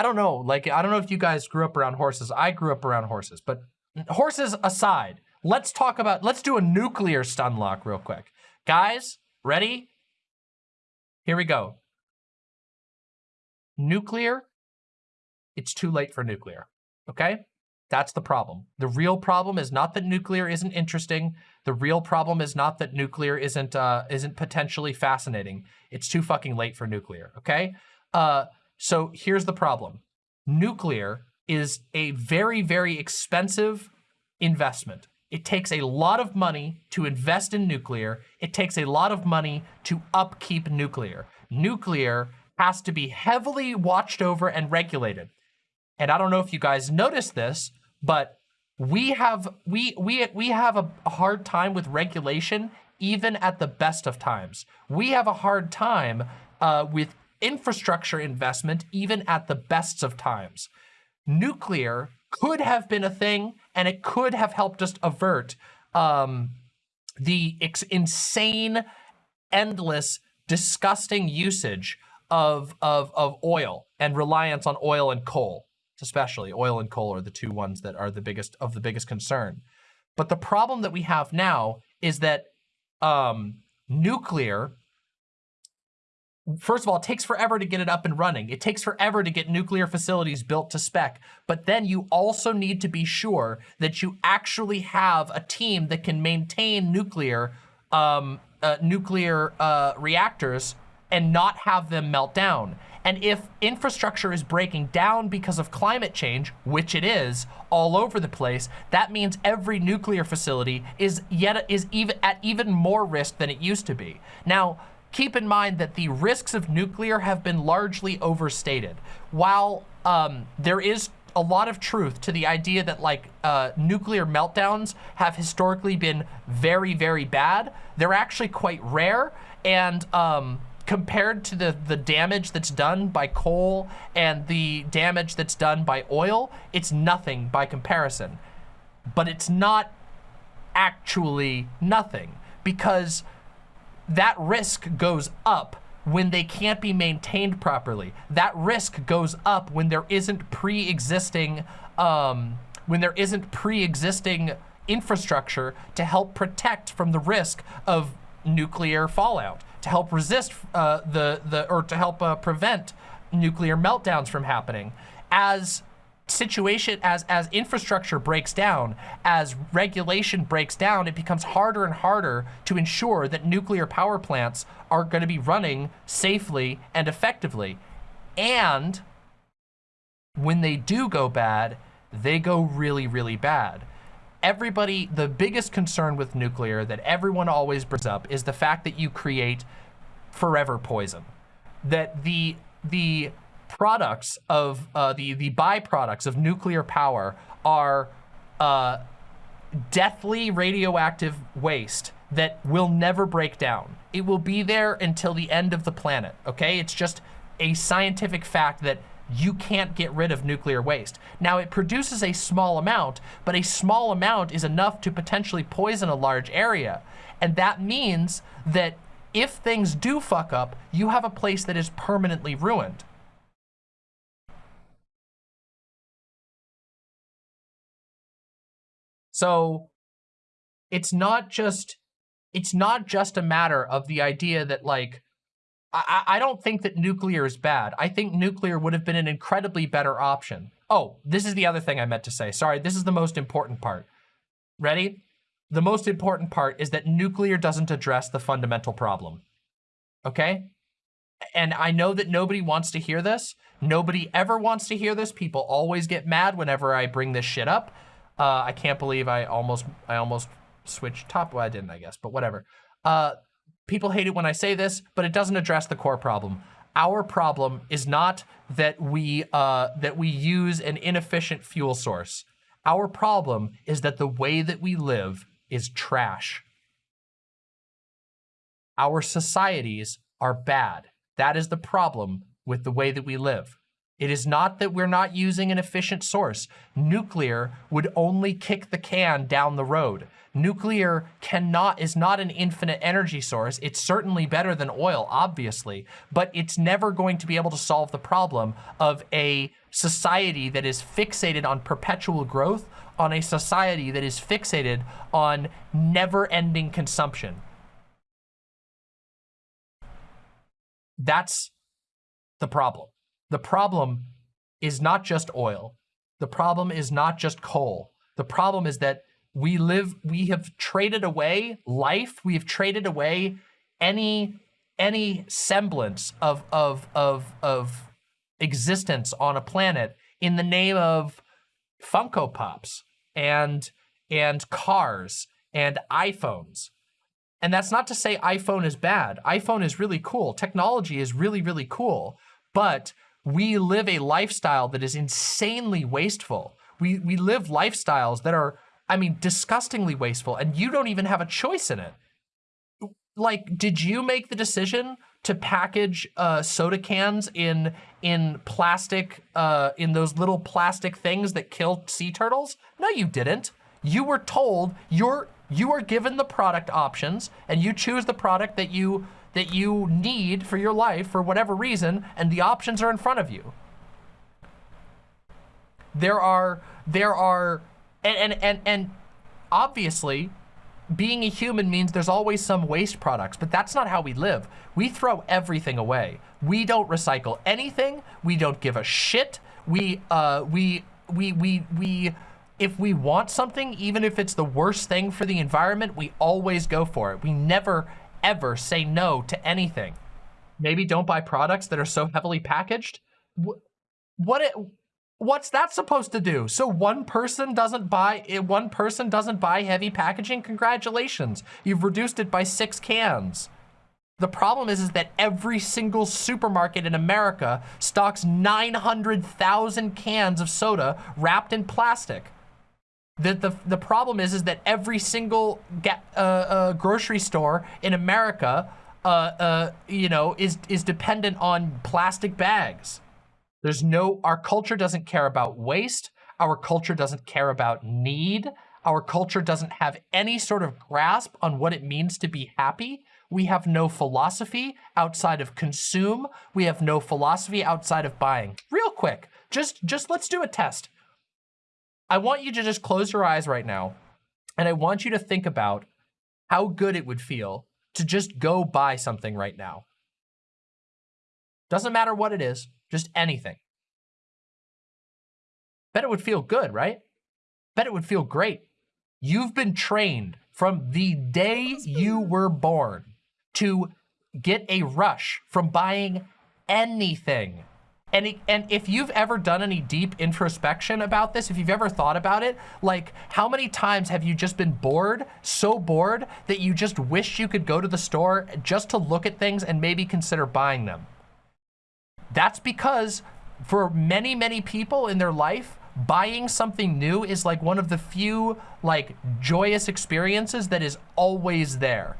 I don't know. Like, I don't know if you guys grew up around horses. I grew up around horses, but horses aside, let's talk about, let's do a nuclear stun lock real quick. Guys, ready? Here we go. Nuclear, it's too late for nuclear, okay? That's the problem. The real problem is not that nuclear isn't interesting. The real problem is not that nuclear isn't uh, isn't potentially fascinating. It's too fucking late for nuclear, okay? Uh, so here's the problem. Nuclear is a very, very expensive investment. It takes a lot of money to invest in nuclear. It takes a lot of money to upkeep nuclear. Nuclear has to be heavily watched over and regulated. And I don't know if you guys noticed this, but we have we we we have a hard time with regulation even at the best of times. We have a hard time uh, with infrastructure investment even at the best of times. Nuclear could have been a thing and it could have helped us avert um, the insane, endless, disgusting usage of, of, of oil and reliance on oil and coal especially oil and coal are the two ones that are the biggest of the biggest concern. But the problem that we have now is that um, nuclear, first of all, it takes forever to get it up and running. It takes forever to get nuclear facilities built to spec. But then you also need to be sure that you actually have a team that can maintain nuclear um, uh, nuclear uh, reactors and not have them melt down. And if infrastructure is breaking down because of climate change, which it is all over the place, that means every nuclear facility is yet is even at even more risk than it used to be. Now, keep in mind that the risks of nuclear have been largely overstated. While um, there is a lot of truth to the idea that like uh, nuclear meltdowns have historically been very, very bad, they're actually quite rare. And um, compared to the, the damage that's done by coal and the damage that's done by oil, it's nothing by comparison. But it's not actually nothing because that risk goes up when they can't be maintained properly. That risk goes up when there isn't pre-existing um, when there isn't pre-existing infrastructure to help protect from the risk of nuclear fallout to help resist uh, the, the, or to help uh, prevent nuclear meltdowns from happening. As situation, as, as infrastructure breaks down, as regulation breaks down, it becomes harder and harder to ensure that nuclear power plants are gonna be running safely and effectively. And when they do go bad, they go really, really bad everybody, the biggest concern with nuclear that everyone always brings up is the fact that you create forever poison. That the, the products of, uh, the, the byproducts of nuclear power are uh, deathly radioactive waste that will never break down. It will be there until the end of the planet, okay? It's just a scientific fact that you can't get rid of nuclear waste. Now it produces a small amount, but a small amount is enough to potentially poison a large area. And that means that if things do fuck up, you have a place that is permanently ruined. So it's not just, it's not just a matter of the idea that like, I, I don't think that nuclear is bad. I think nuclear would have been an incredibly better option. Oh, this is the other thing I meant to say. Sorry, this is the most important part. Ready? The most important part is that nuclear doesn't address the fundamental problem. Okay? And I know that nobody wants to hear this. Nobody ever wants to hear this. People always get mad whenever I bring this shit up. Uh, I can't believe I almost I almost switched top. Well, I didn't, I guess, but whatever. Uh, People hate it when I say this, but it doesn't address the core problem. Our problem is not that we uh, that we use an inefficient fuel source. Our problem is that the way that we live is trash. Our societies are bad. That is the problem with the way that we live. It is not that we're not using an efficient source. Nuclear would only kick the can down the road. Nuclear cannot is not an infinite energy source. It's certainly better than oil, obviously, but it's never going to be able to solve the problem of a society that is fixated on perpetual growth, on a society that is fixated on never-ending consumption. That's the problem. The problem is not just oil. The problem is not just coal. The problem is that we live, we have traded away life. We have traded away any, any semblance of, of, of, of existence on a planet in the name of Funko Pops and, and cars and iPhones. And that's not to say iPhone is bad. iPhone is really cool. Technology is really, really cool. But we live a lifestyle that is insanely wasteful. We, we live lifestyles that are, I mean, disgustingly wasteful, and you don't even have a choice in it. Like, did you make the decision to package uh, soda cans in in plastic, uh, in those little plastic things that kill sea turtles? No, you didn't. You were told you're you are given the product options, and you choose the product that you that you need for your life for whatever reason, and the options are in front of you. There are, there are, and, and, and, and obviously, being a human means there's always some waste products, but that's not how we live. We throw everything away. We don't recycle anything. We don't give a shit. We, uh, we, we, we, we, if we want something, even if it's the worst thing for the environment, we always go for it. We never, ever say no to anything. Maybe don't buy products that are so heavily packaged. What it, what's that supposed to do? So one person doesn't buy eh, one person doesn't buy heavy packaging? Congratulations. You've reduced it by 6 cans. The problem is, is that every single supermarket in America stocks 900,000 cans of soda wrapped in plastic. The, the, the problem is, is that every single uh, uh, grocery store in America, uh, uh, you know, is, is dependent on plastic bags. There's no, our culture doesn't care about waste. Our culture doesn't care about need. Our culture doesn't have any sort of grasp on what it means to be happy. We have no philosophy outside of consume. We have no philosophy outside of buying. Real quick, just, just let's do a test. I want you to just close your eyes right now, and I want you to think about how good it would feel to just go buy something right now. Doesn't matter what it is, just anything. Bet it would feel good, right? Bet it would feel great. You've been trained from the day you were born to get a rush from buying anything and, and if you've ever done any deep introspection about this, if you've ever thought about it, like how many times have you just been bored, so bored that you just wish you could go to the store just to look at things and maybe consider buying them? That's because for many, many people in their life, buying something new is like one of the few like joyous experiences that is always there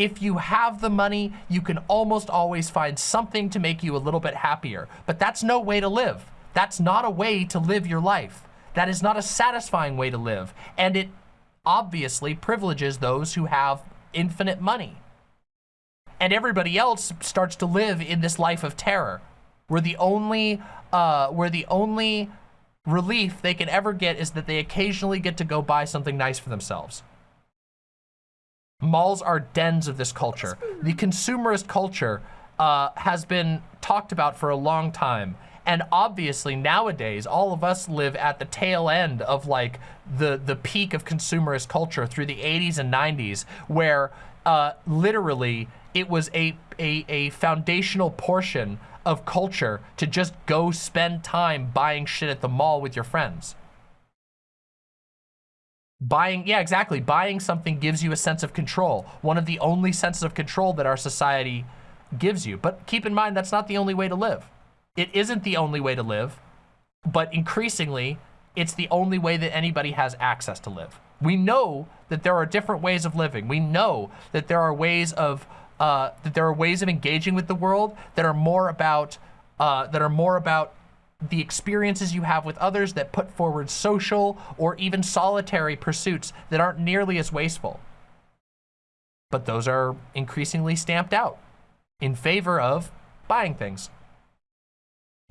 if you have the money, you can almost always find something to make you a little bit happier. But that's no way to live. That's not a way to live your life. That is not a satisfying way to live. And it obviously privileges those who have infinite money. And everybody else starts to live in this life of terror, where the only, uh, where the only relief they can ever get is that they occasionally get to go buy something nice for themselves. Malls are dens of this culture. The consumerist culture uh, has been talked about for a long time. And obviously nowadays, all of us live at the tail end of like the, the peak of consumerist culture through the 80s and 90s, where uh, literally it was a, a, a foundational portion of culture to just go spend time buying shit at the mall with your friends. Buying, yeah, exactly. Buying something gives you a sense of control. One of the only senses of control that our society gives you. But keep in mind, that's not the only way to live. It isn't the only way to live, but increasingly, it's the only way that anybody has access to live. We know that there are different ways of living. We know that there are ways of uh, that there are ways of engaging with the world that are more about uh, that are more about the experiences you have with others that put forward social or even solitary pursuits that aren't nearly as wasteful. But those are increasingly stamped out in favor of buying things,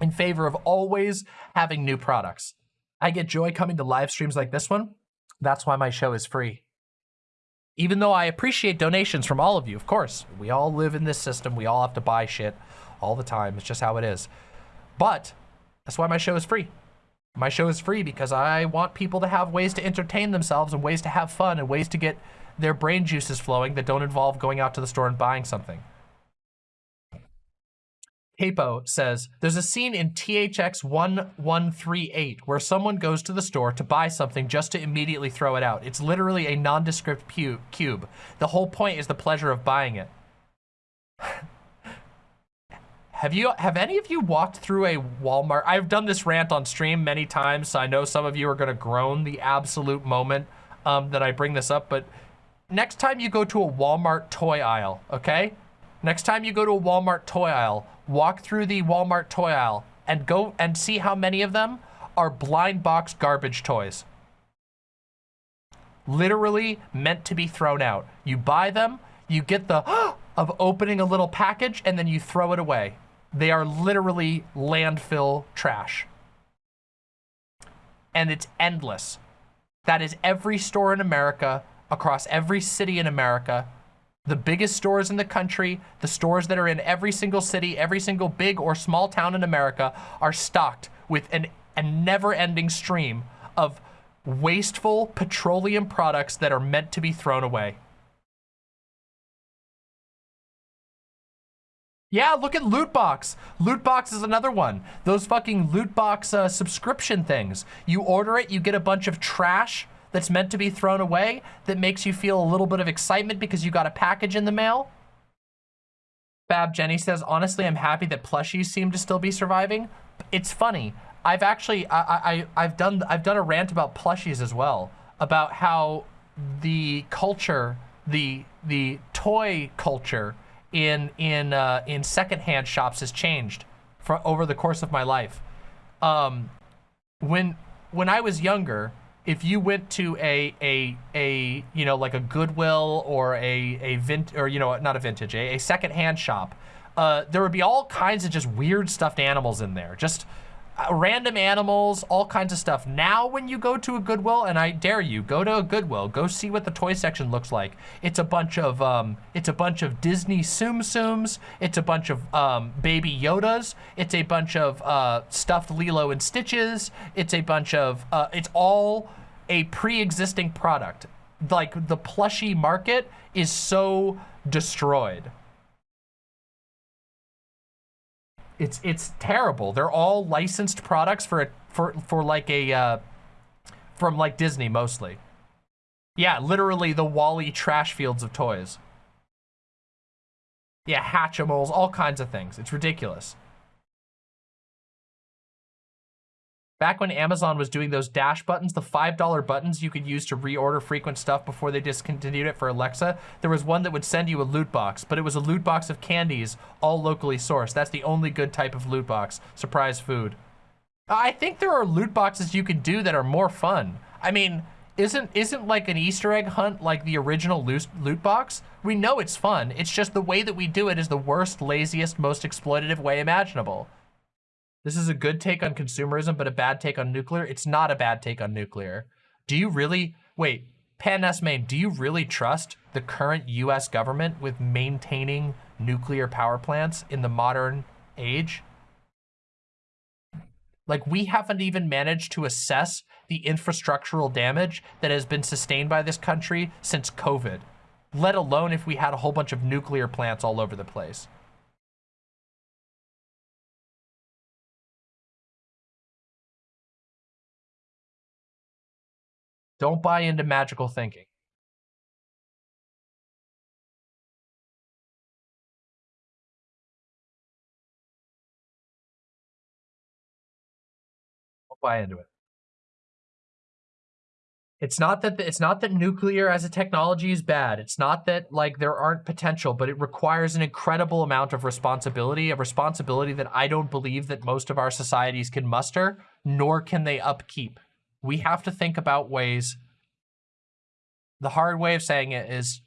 in favor of always having new products. I get joy coming to live streams like this one. That's why my show is free. Even though I appreciate donations from all of you, of course. We all live in this system. We all have to buy shit all the time. It's just how it is. But that's why my show is free. My show is free because I want people to have ways to entertain themselves and ways to have fun and ways to get their brain juices flowing that don't involve going out to the store and buying something. Capo says, there's a scene in THX 1138 where someone goes to the store to buy something just to immediately throw it out. It's literally a nondescript cube. The whole point is the pleasure of buying it. Have you, have any of you walked through a Walmart? I've done this rant on stream many times, so I know some of you are gonna groan the absolute moment um, that I bring this up, but next time you go to a Walmart toy aisle, okay? Next time you go to a Walmart toy aisle, walk through the Walmart toy aisle and go and see how many of them are blind box garbage toys. Literally meant to be thrown out. You buy them, you get the of opening a little package and then you throw it away. They are literally landfill trash. And it's endless. That is every store in America, across every city in America, the biggest stores in the country, the stores that are in every single city, every single big or small town in America are stocked with an, a never-ending stream of wasteful petroleum products that are meant to be thrown away. Yeah, look at Lootbox. Lootbox is another one. Those fucking Lootbox uh, subscription things. You order it, you get a bunch of trash that's meant to be thrown away that makes you feel a little bit of excitement because you got a package in the mail? Fab Jenny says, honestly, I'm happy that plushies seem to still be surviving. It's funny. I've actually, I, I, I've done, I've done a rant about plushies as well, about how the culture, the, the toy culture in, in, uh, in secondhand shops has changed for over the course of my life. Um, when, when I was younger, if you went to a a a you know like a Goodwill or a a vint or you know not a vintage a, a secondhand shop, uh, there would be all kinds of just weird stuffed animals in there, just random animals, all kinds of stuff. Now when you go to a Goodwill, and I dare you, go to a Goodwill, go see what the toy section looks like. It's a bunch of, um, it's a bunch of Disney Tsum Tsums, it's a bunch of um, Baby Yodas, it's a bunch of uh, stuffed Lilo and Stitches, it's a bunch of, uh, it's all a pre-existing product. Like the plushie market is so destroyed. It's it's terrible. They're all licensed products for a, for for like a uh, from like Disney mostly. Yeah, literally the WALL-E trash fields of toys. Yeah, Hatchimals, all kinds of things. It's ridiculous. Back when Amazon was doing those dash buttons, the $5 buttons you could use to reorder frequent stuff before they discontinued it for Alexa, there was one that would send you a loot box, but it was a loot box of candies, all locally sourced. That's the only good type of loot box. Surprise food. I think there are loot boxes you can do that are more fun. I mean, isn't isn't like an Easter egg hunt like the original loot, loot box? We know it's fun. It's just the way that we do it is the worst, laziest, most exploitative way imaginable. This is a good take on consumerism, but a bad take on nuclear. It's not a bad take on nuclear. Do you really, wait, Pan Main, do you really trust the current US government with maintaining nuclear power plants in the modern age? Like we haven't even managed to assess the infrastructural damage that has been sustained by this country since COVID, let alone if we had a whole bunch of nuclear plants all over the place. Don't buy into magical thinking. Don't buy into it. It's not that it's not that nuclear as a technology is bad. It's not that like there aren't potential, but it requires an incredible amount of responsibility, a responsibility that I don't believe that most of our societies can muster, nor can they upkeep. We have to think about ways. The hard way of saying it is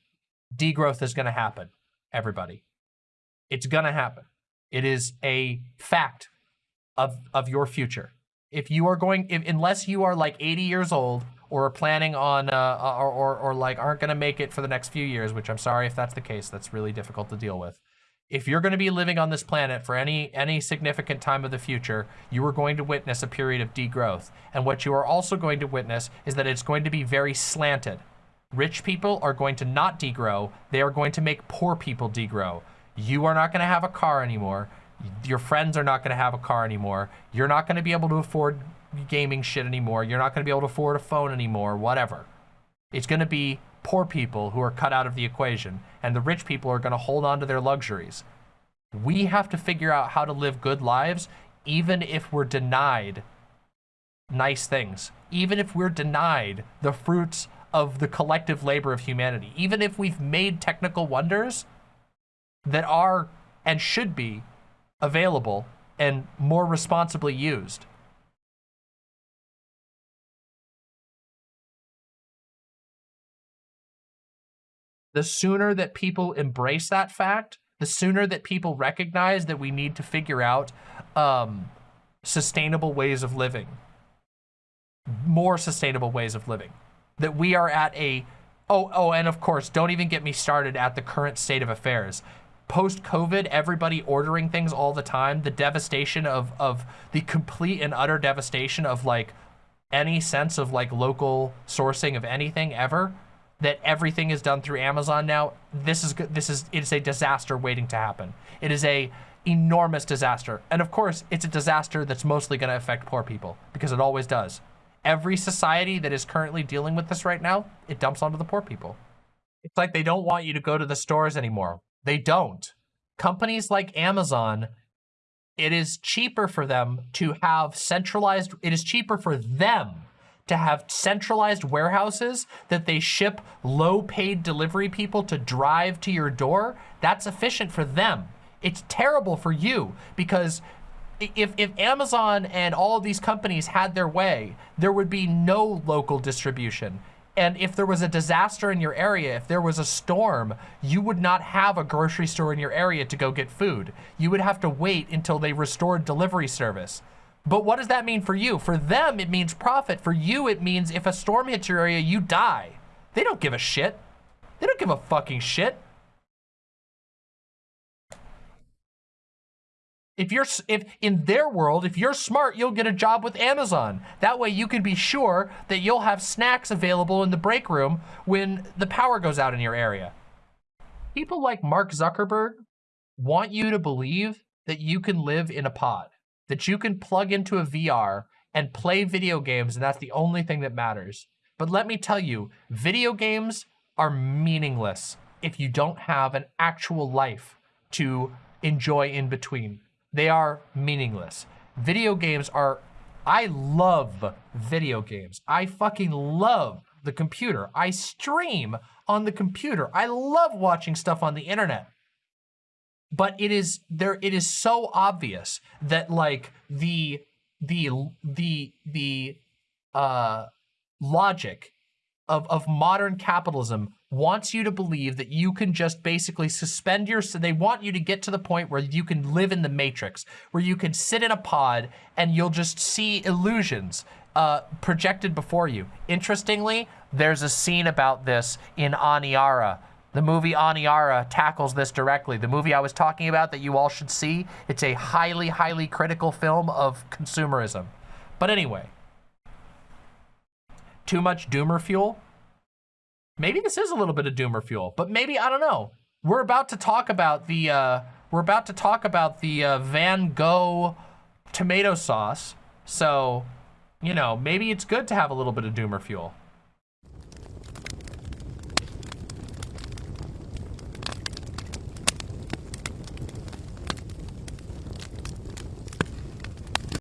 degrowth is going to happen, everybody. It's going to happen. It is a fact of of your future. If you are going, if, unless you are like 80 years old or are planning on, uh, or, or, or like aren't going to make it for the next few years, which I'm sorry if that's the case, that's really difficult to deal with. If you're going to be living on this planet for any any significant time of the future, you are going to witness a period of degrowth. And what you are also going to witness is that it's going to be very slanted. Rich people are going to not degrow. They are going to make poor people degrow. You are not going to have a car anymore. Your friends are not going to have a car anymore. You're not going to be able to afford gaming shit anymore. You're not going to be able to afford a phone anymore, whatever. It's going to be poor people who are cut out of the equation, and the rich people are going to hold on to their luxuries. We have to figure out how to live good lives, even if we're denied nice things, even if we're denied the fruits of the collective labor of humanity, even if we've made technical wonders that are and should be available and more responsibly used. The sooner that people embrace that fact, the sooner that people recognize that we need to figure out um, sustainable ways of living, more sustainable ways of living, that we are at a, oh, oh, and of course, don't even get me started at the current state of affairs. Post-COVID, everybody ordering things all the time, the devastation of, of the complete and utter devastation of like any sense of like local sourcing of anything ever, that everything is done through Amazon now, this is this is it is a disaster waiting to happen. It is a enormous disaster. And of course, it's a disaster that's mostly going to affect poor people because it always does. Every society that is currently dealing with this right now, it dumps onto the poor people. It's like they don't want you to go to the stores anymore. They don't. Companies like Amazon, it is cheaper for them to have centralized, it is cheaper for them to have centralized warehouses that they ship low paid delivery people to drive to your door, that's efficient for them. It's terrible for you because if, if Amazon and all these companies had their way, there would be no local distribution. And if there was a disaster in your area, if there was a storm, you would not have a grocery store in your area to go get food. You would have to wait until they restored delivery service. But what does that mean for you? For them, it means profit. For you, it means if a storm hits your area, you die. They don't give a shit. They don't give a fucking shit. If you're, if in their world, if you're smart, you'll get a job with Amazon. That way you can be sure that you'll have snacks available in the break room when the power goes out in your area. People like Mark Zuckerberg want you to believe that you can live in a pod that you can plug into a VR and play video games, and that's the only thing that matters. But let me tell you, video games are meaningless if you don't have an actual life to enjoy in between. They are meaningless. Video games are, I love video games. I fucking love the computer. I stream on the computer. I love watching stuff on the internet but it is there it is so obvious that like the the the the uh logic of of modern capitalism wants you to believe that you can just basically suspend your they want you to get to the point where you can live in the matrix where you can sit in a pod and you'll just see illusions uh, projected before you. Interestingly, there's a scene about this in Aniara, the movie Aniara tackles this directly. The movie I was talking about that you all should see, it's a highly, highly critical film of consumerism. But anyway, too much doomer fuel? Maybe this is a little bit of doomer fuel, but maybe, I don't know. We're about to talk about the, uh, we're about to talk about the uh, Van Gogh tomato sauce. So, you know, maybe it's good to have a little bit of doomer fuel.